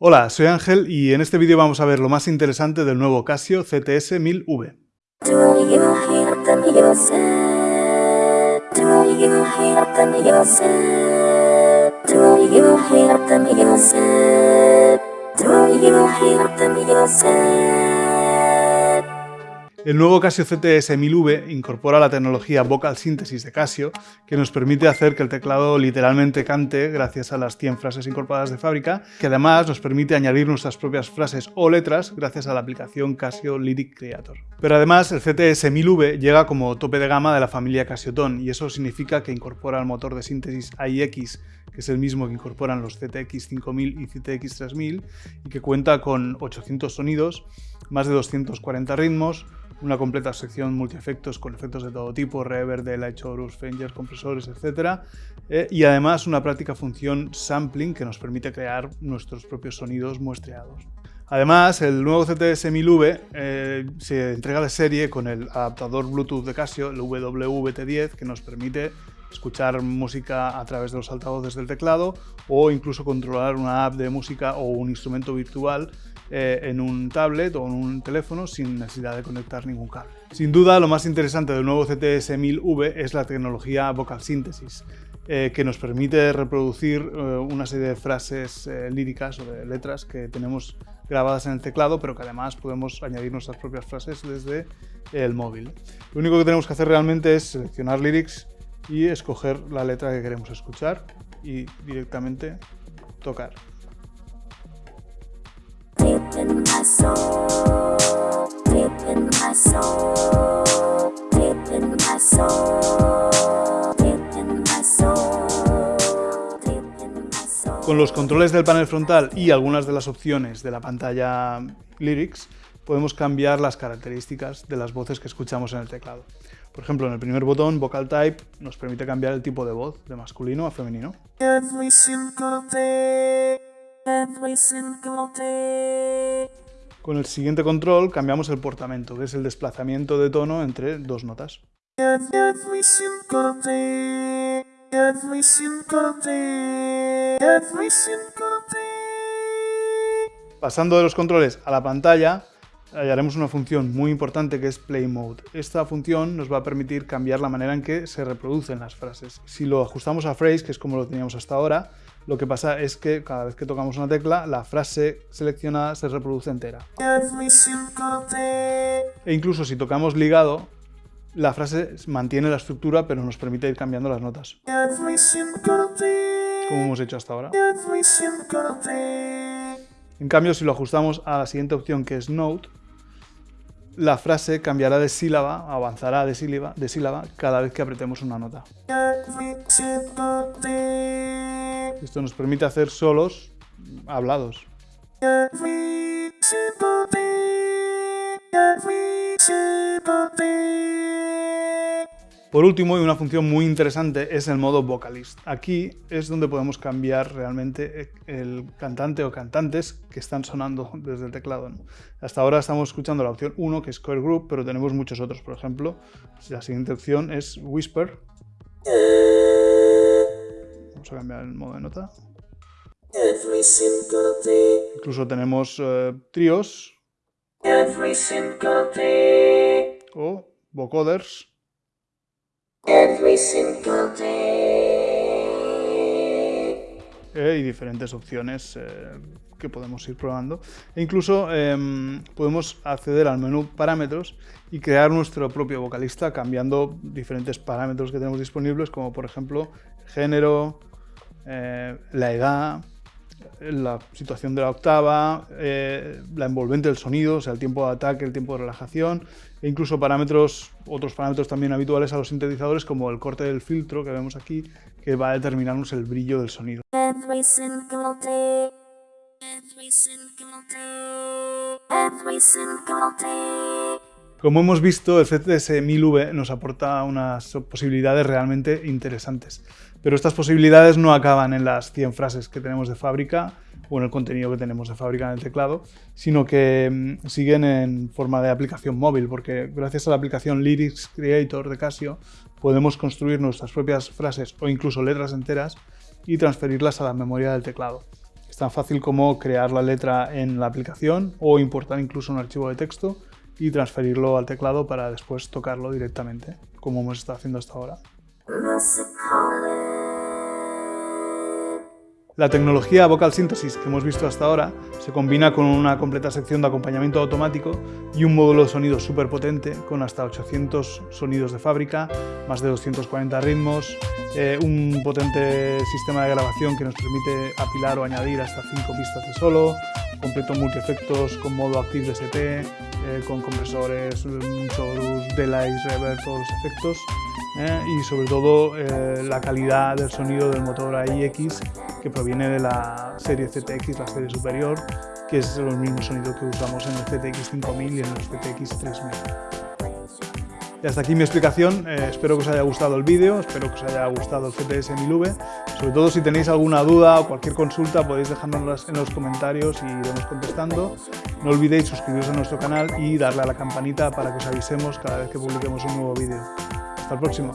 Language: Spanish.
Hola, soy Ángel y en este vídeo vamos a ver lo más interesante del nuevo Casio CTS 1000V. El nuevo Casio CTS 1000V incorpora la tecnología Vocal Synthesis de Casio, que nos permite hacer que el teclado literalmente cante gracias a las 100 frases incorporadas de fábrica, que además nos permite añadir nuestras propias frases o letras gracias a la aplicación Casio Lyric Creator. Pero además el CTS 1000V llega como tope de gama de la familia Casio Tone, y eso significa que incorpora el motor de síntesis AIX, es el mismo que incorporan los CTX 5000 y CTX 3000, y que cuenta con 800 sonidos, más de 240 ritmos, una completa sección multiefectos con efectos de todo tipo, reverb, delay, chorus, fingers, compresores, etc. Eh, y además una práctica función sampling que nos permite crear nuestros propios sonidos muestreados. Además, el nuevo CTS 1000V eh, se entrega de serie con el adaptador Bluetooth de Casio, el WWT10, que nos permite escuchar música a través de los altavoces del teclado o incluso controlar una app de música o un instrumento virtual eh, en un tablet o en un teléfono sin necesidad de conectar ningún cable. Sin duda, lo más interesante del nuevo CTS 1000V es la tecnología Vocal Synthesis, eh, que nos permite reproducir eh, una serie de frases líricas o de letras que tenemos grabadas en el teclado, pero que además podemos añadir nuestras propias frases desde el móvil. Lo único que tenemos que hacer realmente es seleccionar lyrics y escoger la letra que queremos escuchar y directamente tocar. Con los controles del panel frontal y algunas de las opciones de la pantalla Lyrics, podemos cambiar las características de las voces que escuchamos en el teclado. Por ejemplo, en el primer botón, Vocal Type, nos permite cambiar el tipo de voz, de masculino a femenino. Con el siguiente control cambiamos el portamento, que es el desplazamiento de tono entre dos notas. Pasando de los controles a la pantalla, hallaremos una función muy importante que es Play Mode. Esta función nos va a permitir cambiar la manera en que se reproducen las frases. Si lo ajustamos a phrase, que es como lo teníamos hasta ahora, lo que pasa es que cada vez que tocamos una tecla, la frase seleccionada se reproduce entera. E incluso si tocamos ligado, la frase mantiene la estructura pero nos permite ir cambiando las notas. Como hemos hecho hasta ahora. En cambio, si lo ajustamos a la siguiente opción que es Note, la frase cambiará de sílaba, avanzará de sílaba, de sílaba cada vez que apretemos una nota. Esto nos permite hacer solos hablados. Por último, y una función muy interesante, es el modo Vocalist. Aquí es donde podemos cambiar realmente el cantante o cantantes que están sonando desde el teclado. Hasta ahora estamos escuchando la opción 1, que es Core Group, pero tenemos muchos otros. Por ejemplo, la siguiente opción es Whisper. Vamos a cambiar el modo de nota. Incluso tenemos eh, tríos. O vocoders. Eh, y diferentes opciones eh, que podemos ir probando. E incluso em, podemos acceder al menú parámetros y crear nuestro propio vocalista cambiando diferentes parámetros que tenemos disponibles, como por ejemplo género, eh, la edad, la situación de la octava, la envolvente del sonido, o sea, el tiempo de ataque, el tiempo de relajación, e incluso parámetros, otros parámetros también habituales a los sintetizadores, como el corte del filtro que vemos aquí, que va a determinarnos el brillo del sonido. Como hemos visto, el CTS 1000V nos aporta unas posibilidades realmente interesantes. Pero estas posibilidades no acaban en las 100 frases que tenemos de fábrica o en el contenido que tenemos de fábrica en el teclado, sino que mm, siguen en forma de aplicación móvil, porque gracias a la aplicación Lyrics Creator de Casio podemos construir nuestras propias frases o incluso letras enteras y transferirlas a la memoria del teclado. tan fácil como crear la letra en la aplicación o importar incluso un archivo de texto y transferirlo al teclado para después tocarlo directamente, como hemos estado haciendo hasta ahora. La tecnología Vocal Synthesis que hemos visto hasta ahora se combina con una completa sección de acompañamiento automático y un módulo de sonido súper potente con hasta 800 sonidos de fábrica, más de 240 ritmos, eh, un potente sistema de grabación que nos permite apilar o añadir hasta 5 pistas de solo, completo multi-efectos con modo Active DSP, eh, con compresores, chorus, delays, reverb, todos los efectos eh, y sobre todo eh, la calidad del sonido del motor AIX que proviene de la serie ZX, la serie superior, que es el mismo sonido que usamos en el ZX 5000 y en el ZX 3000. Y hasta aquí mi explicación, eh, espero que os haya gustado el vídeo, espero que os haya gustado el GTS 1000V. Sobre todo si tenéis alguna duda o cualquier consulta podéis dejárnoslas en los comentarios y iremos contestando. No olvidéis suscribiros a nuestro canal y darle a la campanita para que os avisemos cada vez que publiquemos un nuevo vídeo. Hasta el próximo.